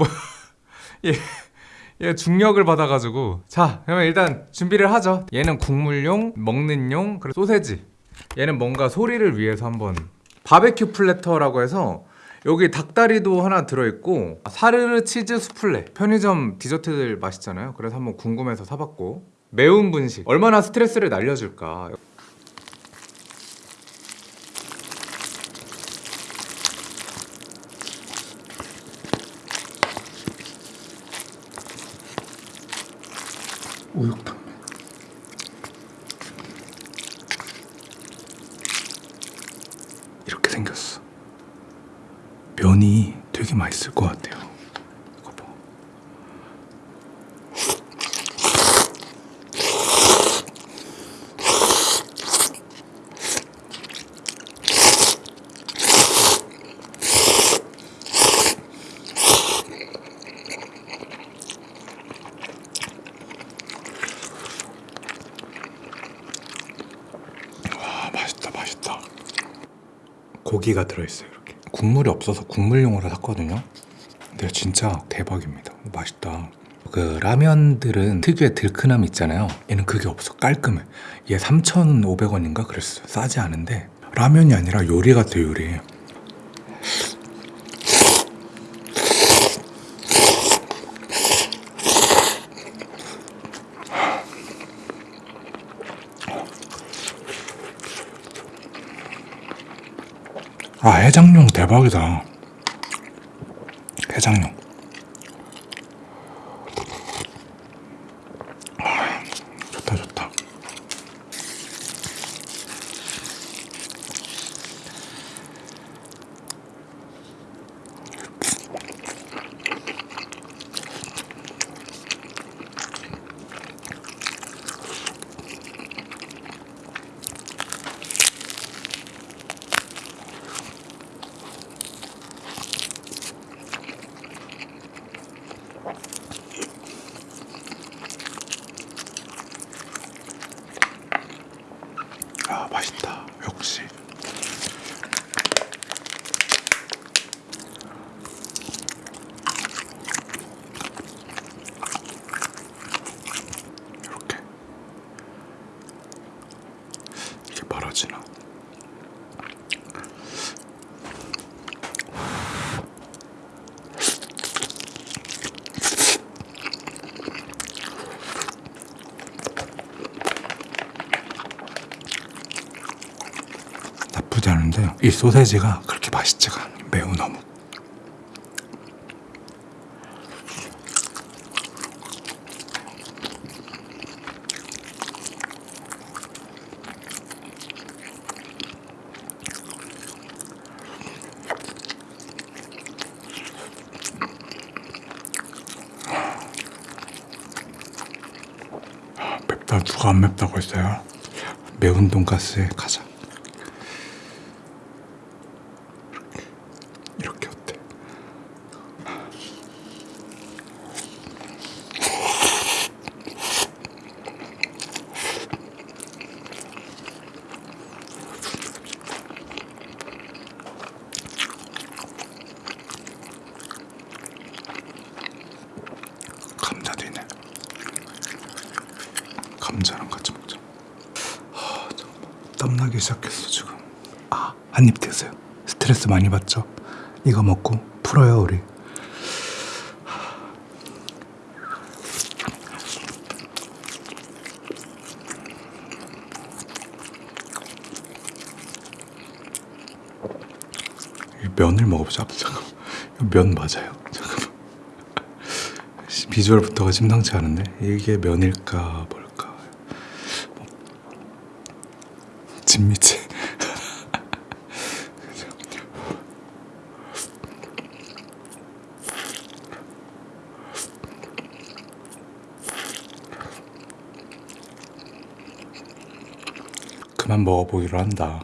뭐 얘, 얘 중력을 받아가지고. 자 그러면 일단 준비를 하죠. 얘는 국물용 먹는 용 그리고 소세지. 얘는 뭔가 소리를 위해서 한번 바베큐 platter라고 해서 여기 닭다리도 하나 들어있고 사르르 치즈 수플레. 편의점 디저트들 맛있잖아요. 그래서 한번 궁금해서 사봤고. 매운 분식. 얼마나 스트레스를 날려줄까 우육탕면. 이렇게 생겼어. 면이 되게 맛있을 것 같아요 이거 봐 아 맛있다 맛있다 고기가 들어있어요 이렇게. 국물이 없어서 국물용으로 샀거든요. 근데 진짜 대박입니다. 맛있다. 그 라면들은 특유의 들큰함 있잖아요. 얘는 그게 없어. 깔끔해. 얘 3,500원인가? 그랬어 싸지 않은데. 라면이 아니라 요리 같아 요리 아 해장용 대박이다. 해장용 아, 좋다 좋다 아 맛있다 역시 이렇게 이게 말아지나 않은데 이 소세지가 그렇게 맛있지가 않아 매우 너무. 아, 맵다. 누가 안 맵다고 했어요? 매운 돈가스에 가자 이렇게 어때? 감자도 있네. 감자랑 같이 먹자. 아, 잠깐만. 땀나기 시작했어 지금. 아, 한입 드세요. 스트레스 많이 받죠? 이거 먹고 풀어요 우리. 이 면을 먹어보자. 잠깐. 면 맞아요. 잠깐. 비주얼부터가 심상치 않은데 이게 면일까 뭘까? 진미채. 그만 먹어보기로 한다.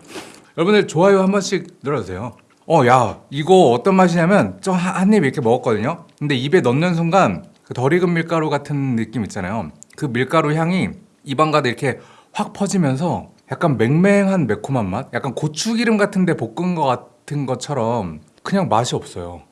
여러분들 좋아요 한 번씩 눌러주세요. 어, 야, 이거 어떤 맛이냐면 저 한 입 이렇게 먹었거든요. 근데 입에 넣는 순간 그 덜 익은 밀가루 같은 느낌 있잖아요. 그 밀가루 향이 입안 가득 이렇게 확 퍼지면서 약간 맹맹한 매콤한 맛? 약간 고추기름 같은데 볶은 것 같은 것처럼 그냥 맛이 없어요.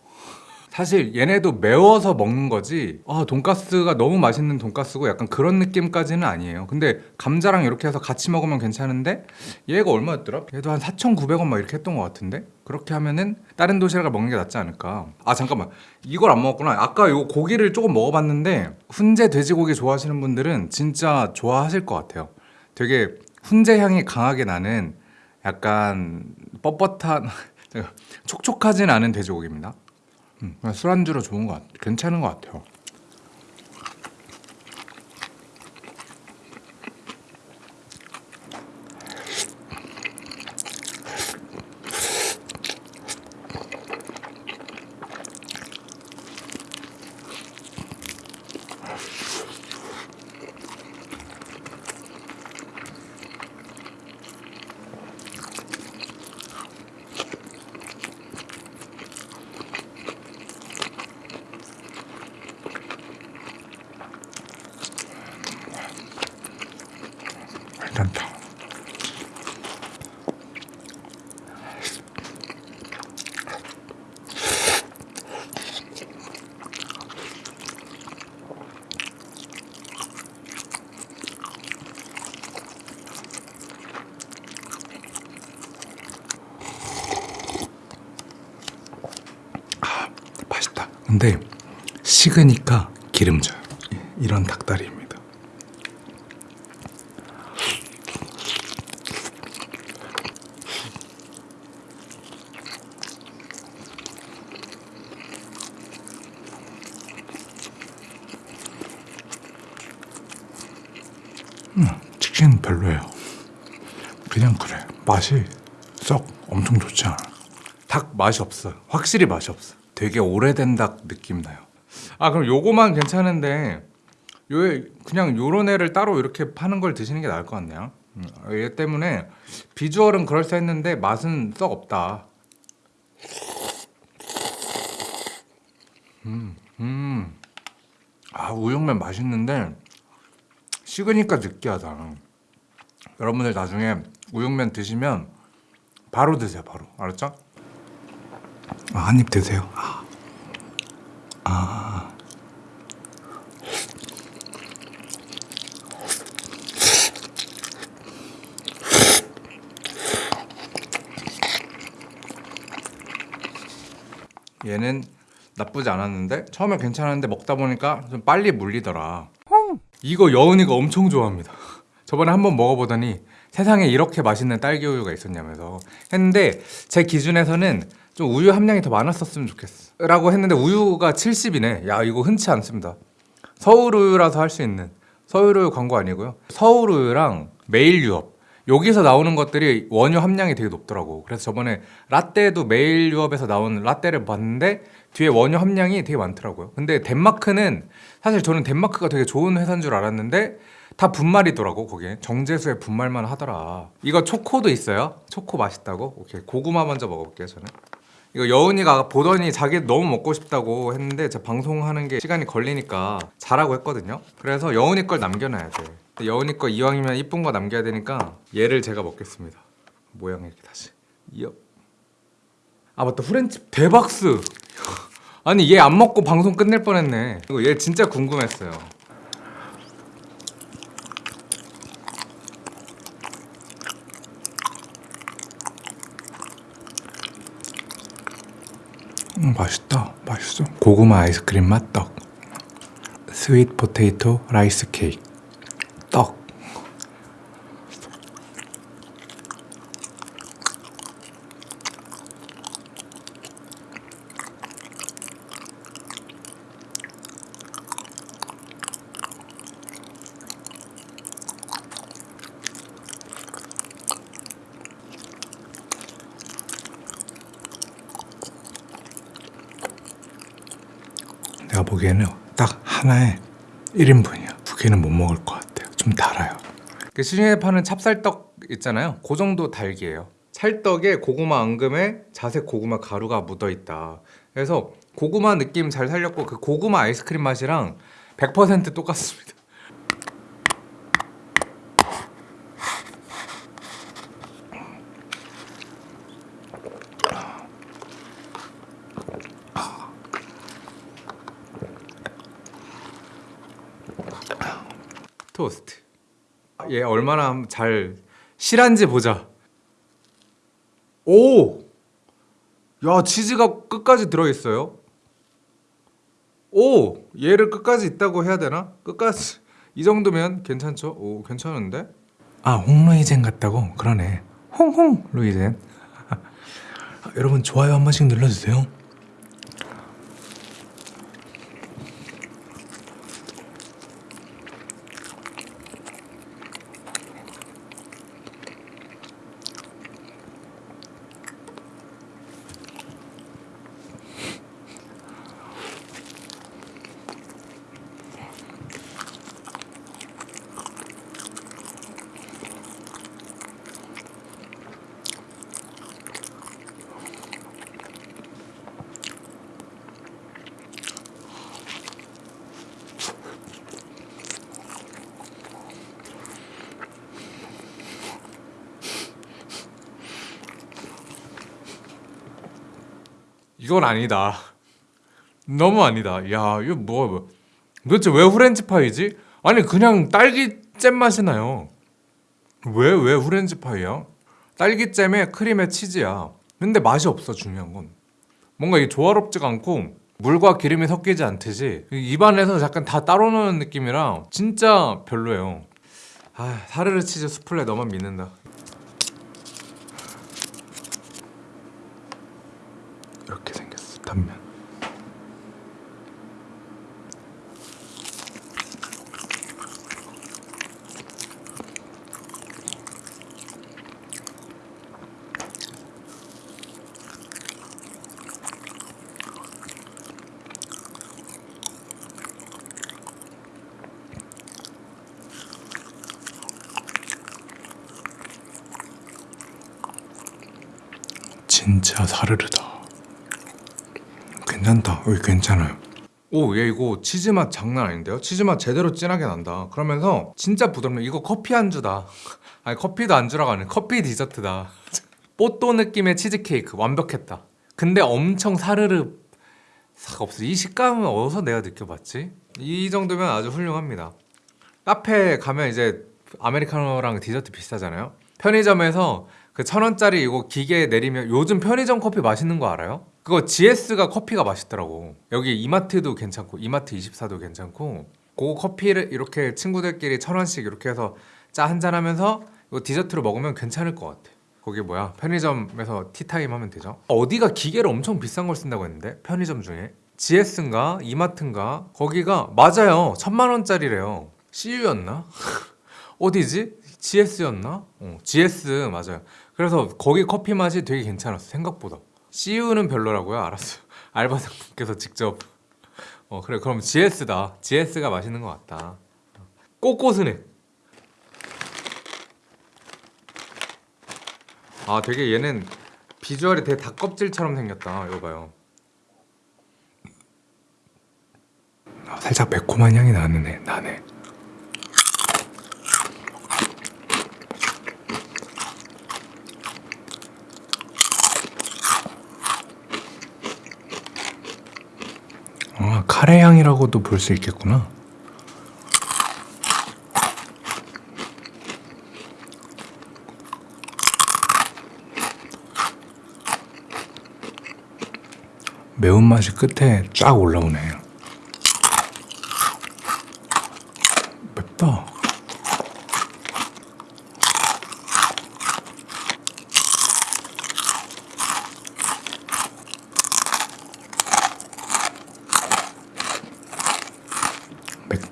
사실 얘네도 매워서 먹는 거지 아 돈가스가 너무 맛있는 돈가스고 약간 그런 느낌까지는 아니에요. 근데 감자랑 이렇게 해서 같이 먹으면 괜찮은데 얘가 얼마였더라? 얘도 한 4,900원 막 이렇게 했던 것 같은데? 그렇게 하면은 다른 도시락을 먹는 게 낫지 않을까? 아 잠깐만. 이걸 안 먹었구나. 아까 요 고기를 조금 먹어봤는데 훈제 돼지고기 좋아하시는 분들은 진짜 좋아하실 것 같아요. 되게 훈제 향이 강하게 나는 약간 뻣뻣한 촉촉하진 않은 돼지고기입니다 음, 술안주로 좋은 것 같아. 괜찮은 것 같아요. 근데 식으니까 기름져요. 이런 닭다리입니다. 음, 치킨 별로예요. 그냥 그래. 맛이 썩 엄청 좋지 않아. 닭 맛이 없어. 확실히 맛이 없어. 되게 오래된 닭 느낌 나요. 아 그럼 요거만 괜찮은데 요 그냥 요런 애를 따로 이렇게 파는 걸 드시는 게 나을 것 같네요. 음, 얘 때문에 비주얼은 그럴싸했는데 맛은 썩 없다. 음, 음. 아 우육면 맛있는데 식으니까 느끼하다. 여러분들 나중에 우육면 드시면 바로 드세요, 바로. 알았죠? 아, 한입 드세요. 아. 아. 얘는 나쁘지 않았는데 처음에 괜찮았는데 먹다 보니까 좀 빨리 물리더라. 이거 여운이가 엄청 좋아합니다. 저번에 한번 먹어보더니 세상에 이렇게 맛있는 딸기 우유가 있었냐면서 했는데 제 기준에서는 좀 우유 함량이 더 많았었으면 좋겠어 라고 했는데 우유가 70이네. 야 이거 흔치 않습니다. 서울 우유라서 할 수 있는 서울 우유 광고 아니고요. 서울 우유랑 메일 유업. 여기서 나오는 것들이 원유 함량이 되게 높더라고. 그래서 저번에 라떼도 메일 유업에서 나온 라떼를 봤는데 뒤에 원유 함량이 되게 많더라고요. 근데 덴마크는 사실 저는 덴마크가 되게 좋은 회사인 줄 알았는데 다 분말이더라고 거기에. 정제수에 분말만 하더라. 이거 초코도 있어요? 초코 맛있다고? 오케이 고구마 먼저 먹어볼게요 저는 이거 여운이가 보더니 자기 너무 먹고 싶다고 했는데 제가 방송하는 게 시간이 걸리니까 잘하고 했거든요. 그래서 여운이 걸 남겨놔야 돼. 여운이 거 이왕이면 이쁜 거 남겨야 되니까 얘를 제가 먹겠습니다. 모양 이렇게 다시. 이어 아 맞다. 후렌치 대박스. 아니 얘 안 먹고 방송 끝낼 뻔했네. 이거 얘 진짜 궁금했어요 음, 맛있다. 맛있어. 고구마 아이스크림 맛 떡. sweet potato rice cake. 떡. 내가 보기에는 딱 하나에 1인분이야. 두 개는 못 먹을 것 같아요. 좀 달아요. 그 시중에 파는 찹쌀떡 있잖아요. 그 정도 달기예요. 찰떡에 고구마 앙금에 자색 고구마 가루가 묻어 있다. 그래서 고구마 느낌 잘 살렸고 그 고구마 아이스크림 맛이랑 100% 똑같습니다. 토스트. 얘 얼마나 잘 실한지 보자. 오! 야, 치즈가 끝까지 들어있어요. 오! 얘를 끝까지 있다고 해야 되나? 끝까지. 이 정도면 괜찮죠? 오, 괜찮은데? 아, 홍루이젠 같다고? 그러네. 홍홍 루이젠. 아, 여러분 좋아요 한 번씩 눌러주세요. 이건 아니다. 너무 아니다. 야, 이거 뭐, 뭐. 도대체 왜 후렌치 파이지? 아니, 그냥 딸기잼 맛이 나요. 왜, 왜 후렌치 파이야? 딸기잼에 크림에 치즈야. 근데 맛이 없어, 중요한 건. 뭔가 이게 조화롭지가 않고, 물과 기름이 섞이지 않듯이, 입안에서 약간 다 따로 노는 느낌이라, 진짜 별로예요. 아, 사르르 치즈 수플레 너만 믿는다. 단면. 진짜 사르르다 괜찮다. 여기 괜찮아요. 오, 얘 이거 치즈 맛 장난 아닌데요? 치즈 맛 제대로 진하게 난다. 그러면서 진짜 부드럽네. 이거 커피 안주다. 아니 커피도 안주라고 하네. 커피 디저트다. 뽀또 느낌의 치즈 케이크 완벽했다. 근데 엄청 사르르 싹 없어. 이 식감은 어디서 내가 느껴봤지? 이 정도면 아주 훌륭합니다. 카페 가면 이제 아메리카노랑 디저트 비슷하잖아요. 편의점에서 그 천 원짜리 이거 기계에 내리면 요즘 편의점 커피 맛있는 거 알아요? 그거 GS가 커피가 맛있더라고. 여기 이마트도 괜찮고 이마트 24도 괜찮고 그 커피를 이렇게 친구들끼리 천 원씩 이렇게 해서 짜 한잔 하면서 이거 디저트로 먹으면 괜찮을 것 같아. 거기 뭐야 편의점에서 티타임 하면 되죠. 어디가 기계를 엄청 비싼 걸 쓴다고 했는데 편의점 중에 GS인가 이마트인가 거기가 맞아요 천만 원짜리래요. CU였나? 어디지? GS였나? 어, GS 맞아요. 그래서 거기 커피 맛이 되게 괜찮았어 생각보다. CU는 별로라고요? 알았어요. 알바생분께서 직접. 어 그래 그럼 GS다. GS가 맛있는 것 같다. 꼬꼬스네. 아 되게 얘는 비주얼이 되게 닭껍질처럼 생겼다. 이거 봐요. 아, 살짝 매콤한 향이 나네. 나네. 아, 카레 향이라고도 볼 수 있겠구나. 매운맛이 끝에 쫙 올라오네. 맵다.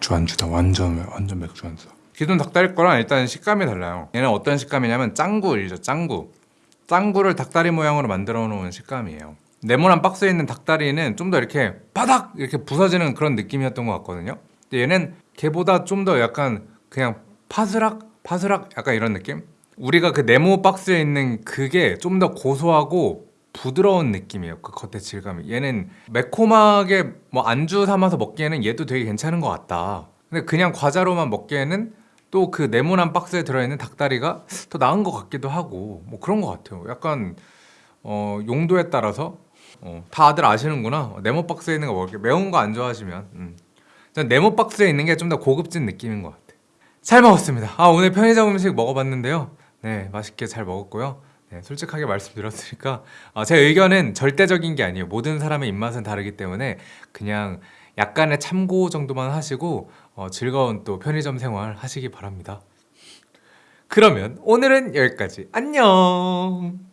맥주 안주다. 완전 완전 맥주 안주. 기존 닭다리 거랑 일단 식감이 달라요. 얘는 어떤 식감이냐면 짱구이죠 짱구. 짱구를 닭다리 모양으로 만들어 놓은 식감이에요. 네모난 박스에 있는 닭다리는 좀 더 이렇게 바닥 이렇게 부서지는 그런 느낌이었던 것 같거든요. 근데 얘는 걔보다 좀 더 약간 그냥 파스락 파스락 약간 이런 느낌? 우리가 그 네모 박스에 있는 그게 좀 더 고소하고 부드러운 느낌이에요 그 겉의 질감이 얘는 매콤하게 뭐 안주 삼아서 먹기에는 얘도 되게 괜찮은 것 같다 근데 그냥 과자로만 먹기에는 또 그 네모난 박스에 들어있는 닭다리가 더 나은 것 같기도 하고 뭐 그런 것 같아요 약간 어, 용도에 따라서 어, 다들 아시는구나 네모 박스에 있는 거 먹을게 매운 거 안 좋아하시면 음. 전 네모 박스에 있는 게 좀 더 고급진 느낌인 것 같아 잘 먹었습니다. 아 오늘 편의점 음식 먹어봤는데요. 네 맛있게 잘 먹었고요. 네, 솔직하게 말씀드렸으니까 아, 제 의견은 절대적인 게 아니에요. 모든 사람의 입맛은 다르기 때문에 그냥 약간의 참고 정도만 하시고 어, 즐거운 또 편의점 생활 하시기 바랍니다. 그러면 오늘은 여기까지. 안녕.